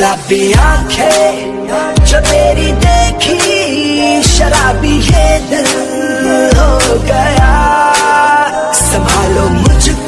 गुलाबी आँखें जो तेरी देखी शराबी ये दिल हो गया। संभालो मुझको